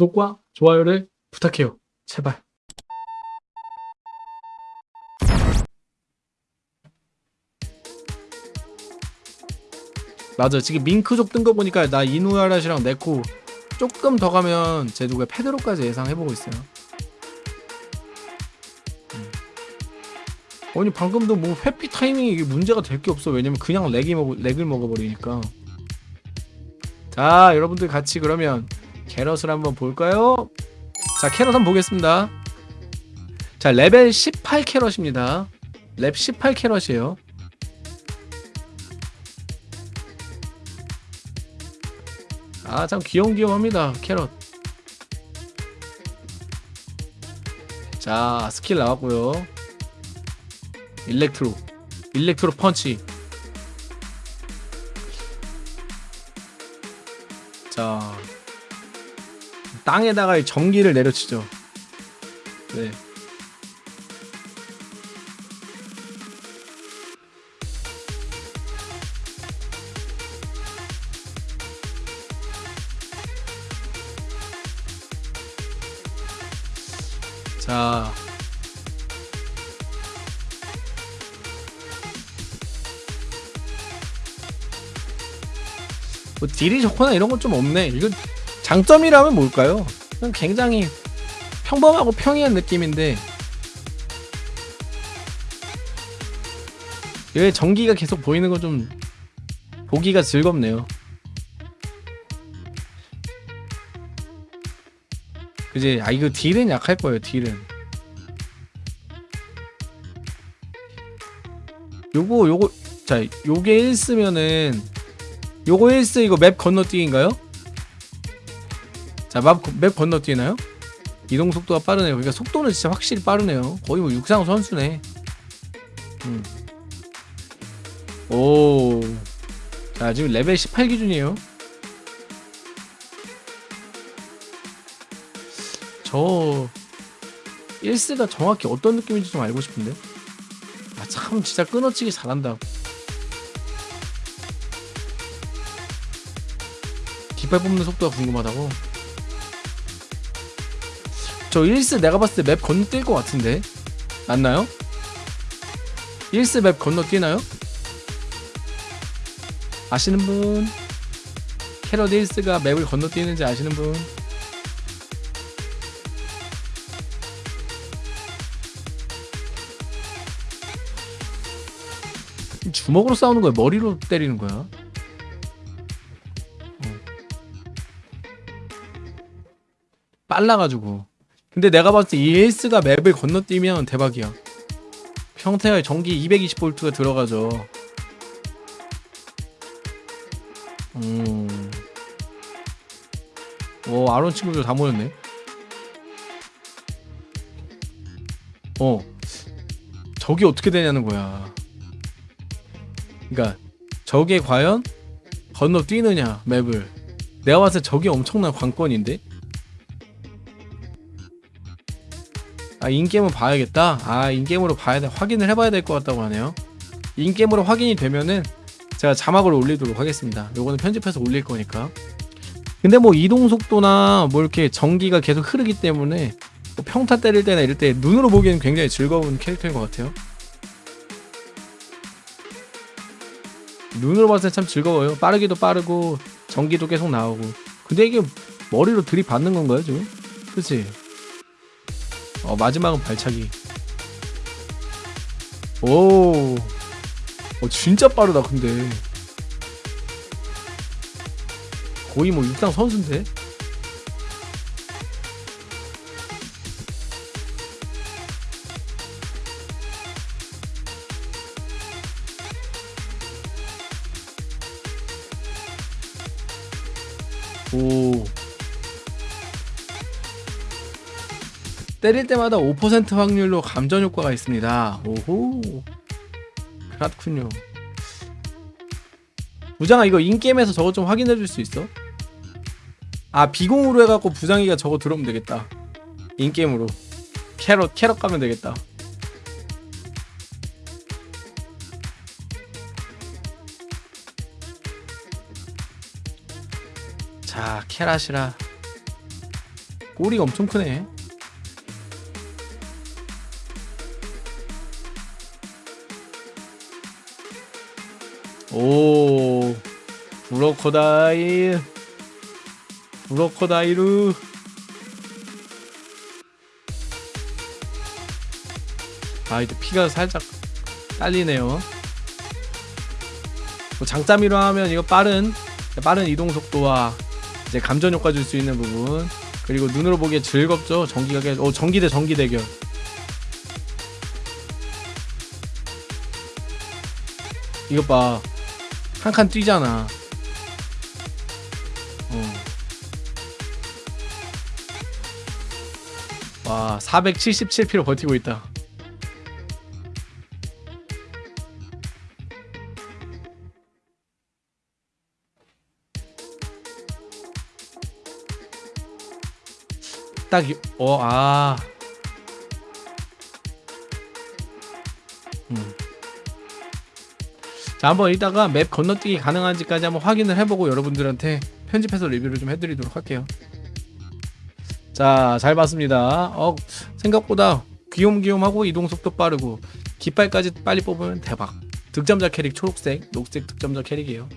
구독과 좋아요를 부탁해요. 제발. 맞아. 지금 밍크족 뜬 거 보니까 나 이누야라시랑 네코 조금 더 가면 제 누가 페드로까지 예상해보고 있어요. 음. 아니 방금도 뭐 회피 타이밍이 이게 문제가 될 게 없어. 왜냐면 그냥 렉이 먹 렉을 먹어버리니까. 자 여러분들 같이 그러면 캐럿을 한번 볼까요? 자 캐럿 한번 보겠습니다. 자 레벨 18 캐럿입니다. 렙 18 캐럿이에요. 아 참 귀염귀염합니다 캐럿 자 스킬 나왔고요 electro 일렉트로 펀치 자 땅에다가 이 전기를 내려치죠 네 자. 뭐 딜이 좋거나 이런 건 좀 없네. 이거 장점이라면 뭘까요? 굉장히 평범하고 평이한 느낌인데 왜 전기가 계속 보이는 건 좀 보기가 즐겁네요. 그지? 아 이거 딜은 약할 거예요. 딜은. 요거 요거 자 요게 1스면은 요거 1스 이거 맵 건너뛰기인가요? 자 맵, 맵 건너뛰나요? 이동 속도가 빠르네요. 그러니까 속도는 진짜 확실히 빠르네요. 거의 뭐 육상 선수네. 음. 오. 자 지금 레벨 18 기준이에요. 저 1스가 정확히 어떤 느낌인지 좀 알고 싶은데 아 참 진짜 끊어치기 잘한다 뒷발 뽑는 속도가 궁금하다고 저 1스 내가 봤을 때 맵 건너뛸 것 같은데 맞나요? 1스 맵 건너뛰나요? 아시는 분? 캐럿 1스가 맵을 건너뛰는지 아시는 분? 주먹으로 싸우는 거야? 머리로 때리는 거야? 어. 빨라가지고. 근데 내가 봤을 때 이 에이스가 맵을 건너뛰면 대박이야. 평타에 전기 220V가 들어가죠. 음. 오, 아론 친구들 다 모였네. 어. 저기 어떻게 되냐는 거야. 그러니까 저게 과연 건너뛰느냐 맵을 내가 봤을 때 저게 엄청난 관건인데 아 인게임을 봐야겠다 아 인게임으로 봐야 돼 확인을 해봐야 될 것 같다고 하네요 인게임으로 확인이 되면은 제가 자막을 올리도록 하겠습니다 요거는 편집해서 올릴 거니까 근데 뭐 이동 속도나 뭐 이렇게 전기가 계속 흐르기 때문에 뭐 평타 때릴 때나 이럴 때 눈으로 보기에는 굉장히 즐거운 캐릭터인 것 같아요 눈으로 봤을 때 참 즐거워요. 빠르기도 빠르고 전기도 계속 나오고. 근데 이게 머리로 들이받는 건가요 지금? 그치? 어 마지막은 발차기. 오, 어 진짜 빠르다 근데. 거의 뭐 육상 선수인데? 오. 때릴 때마다 5% 확률로 감전 효과가 있습니다. 오호. 그렇군요. 부장아 이거 인게임에서 저거 좀 확인해 줄 수 있어? 아 비공으로 해갖고 부장이가 저거 들어오면 되겠다. 인게임으로. 캐럿 캐럿 가면 되겠다. 자 캐라시라 꼬리가 엄청 크네. 오, 브로코다일, 브로코다이루. 아, 이제 피가 살짝 딸리네요. 뭐 장점이로 하면 이거 빠른 빠른 이동 속도와 이제 감전 효과 줄 수 있는 부분 그리고 눈으로 보기에 즐겁죠 전기가 계 어, 전기 대 전기 대결 이것 봐 한 칸 뛰잖아 어. 와 477피로 버티고 있다 딱, 이- 어, 아. 음. 자, 한번 이따가 맵 건너뛰기 가능한지까지 한번 확인을 해보고 여러분들한테 편집해서 리뷰를 좀 해드리도록 할게요. 자, 잘 봤습니다. 어, 생각보다 귀욤귀욤하고 이동 속도 빠르고 깃발까지 빨리 뽑으면 대박. 득점자 캐릭 초록색, 녹색 득점자 캐릭이에요.